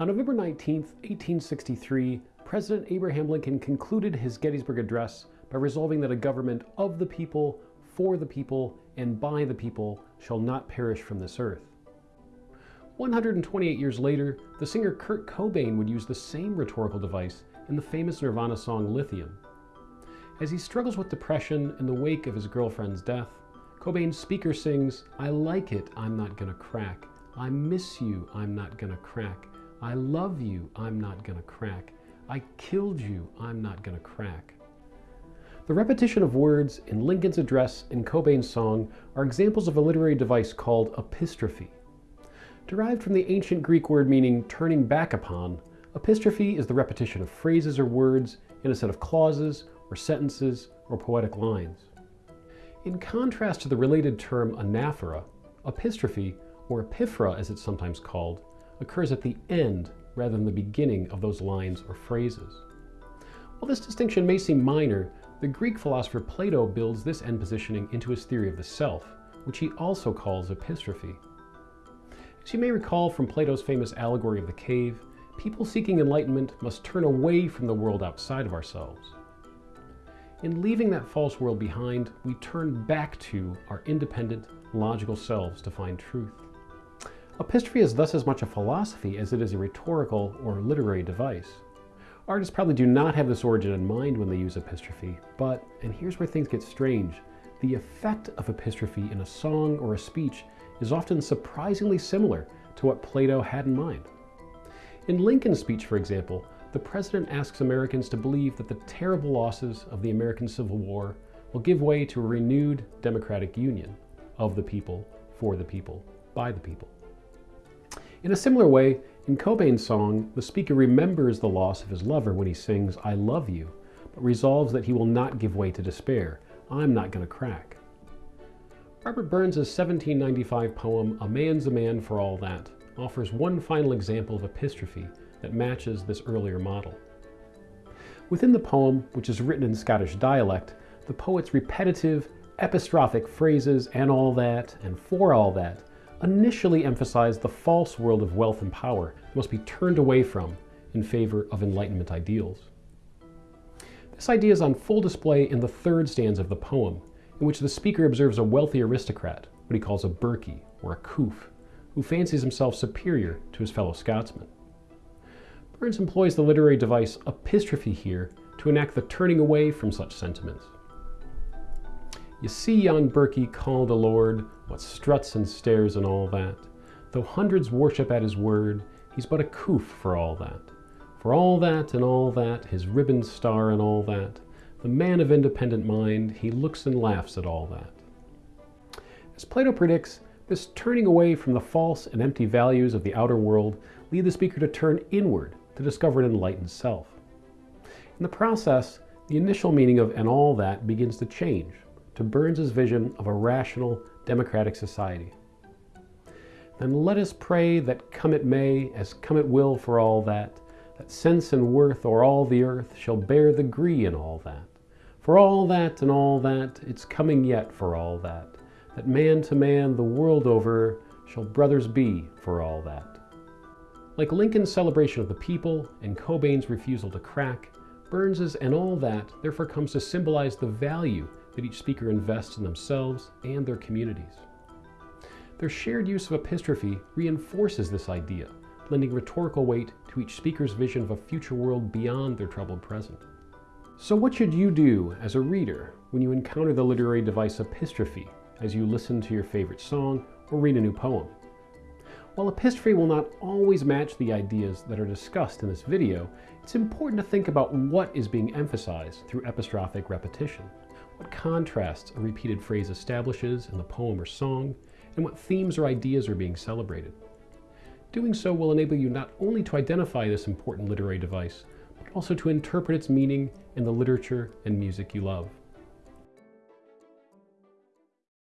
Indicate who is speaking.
Speaker 1: On November 19, 1863, President Abraham Lincoln concluded his Gettysburg Address by resolving that a government of the people, for the people, and by the people shall not perish from this earth. 128 years later, the singer Kurt Cobain would use the same rhetorical device in the famous Nirvana song Lithium. As he struggles with depression in the wake of his girlfriend's death, Cobain's speaker sings, I like it, I'm not gonna crack. I miss you, I'm not gonna crack. I love you, I'm not gonna crack. I killed you, I'm not gonna crack. The repetition of words in Lincoln's address and Cobain's song are examples of a literary device called epistrophe. Derived from the ancient Greek word meaning turning back upon, epistrophe is the repetition of phrases or words in a set of clauses or sentences or poetic lines. In contrast to the related term anaphora, epistrophe, or epiphora as it's sometimes called, occurs at the end rather than the beginning of those lines or phrases. While this distinction may seem minor, the Greek philosopher Plato builds this end positioning into his theory of the self, which he also calls epistrophe. As you may recall from Plato's famous allegory of the cave, people seeking enlightenment must turn away from the world outside of ourselves. In leaving that false world behind, we turn back to our independent, logical selves to find truth. Epistrophe is thus as much a philosophy as it is a rhetorical or literary device. Artists probably do not have this origin in mind when they use epistrophe, but, and here's where things get strange, the effect of epistrophe in a song or a speech is often surprisingly similar to what Plato had in mind. In Lincoln's speech, for example, the president asks Americans to believe that the terrible losses of the American Civil War will give way to a renewed democratic union of the people, for the people, by the people. In a similar way, in Cobain's song, the speaker remembers the loss of his lover when he sings, I love you, but resolves that he will not give way to despair. I'm not going to crack. Robert Burns' 1795 poem, A Man's a Man for All That, offers one final example of epistrophe that matches this earlier model. Within the poem, which is written in Scottish dialect, the poet's repetitive, epistrophic phrases, and all that, and for all that, initially emphasized the false world of wealth and power must be turned away from in favor of Enlightenment ideals. This idea is on full display in the third stanza of the poem, in which the speaker observes a wealthy aristocrat, what he calls a birkie or a coof, who fancies himself superior to his fellow Scotsmen. Burns employs the literary device epistrophe here to enact the turning away from such sentiments. You see yon Birkie called a lord, what struts and stares and all that. Though hundreds worship at his word, he's but a coof for all that. For all that and all that, his ribbon star and all that, the man of independent mind, he looks and laughs at all that. As Plato predicts, this turning away from the false and empty values of the outer world lead the speaker to turn inward to discover an enlightened self. In the process, the initial meaning of and all that begins to change to Burns's vision of a rational, democratic society. Then let us pray that come it may, as come it will for all that, that sense and worth o'er all the earth shall bear the gree in all that. For all that and all that, it's coming yet for all that, that man to man the world over shall brothers be for all that. Like Lincoln's celebration of the people and Cobain's refusal to crack, Burns's and all that therefore comes to symbolize the value that each speaker invests in themselves and their communities. Their shared use of epistrophe reinforces this idea, lending rhetorical weight to each speaker's vision of a future world beyond their troubled present. So what should you do as a reader when you encounter the literary device epistrophe as you listen to your favorite song or read a new poem? While epistrophe will not always match the ideas that are discussed in this video, it's important to think about what is being emphasized through epistrophic repetition what contrasts a repeated phrase establishes in the poem or song, and what themes or ideas are being celebrated. Doing so will enable you not only to identify this important literary device, but also to interpret its meaning in the literature and music you love.